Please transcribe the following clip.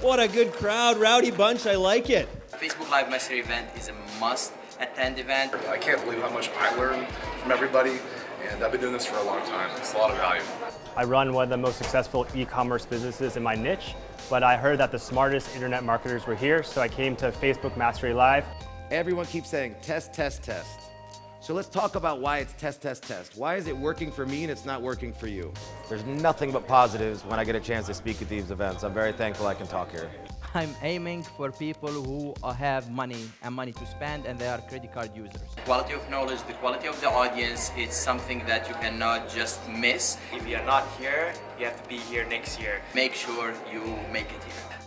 What a good crowd, rowdy bunch, I like it. Facebook Live Mastery event is a must attend event. I can't believe how much I learned from everybody, and I've been doing this for a long time. It's a lot of value. I run one of the most successful e-commerce businesses in my niche, but I heard that the smartest internet marketers were here, so I came to Facebook Mastery Live. Everyone keeps saying test, test, test. So let's talk about why it's test, test, test. Why is it working for me and it's not working for you? There's nothing but positives when I get a chance to speak at these events. I'm very thankful I can talk here. I'm aiming for people who have money and money to spend and they are credit card users. The quality of knowledge, the quality of the audience, it's something that you cannot just miss. If you're not here, you have to be here next year. Make sure you make it here.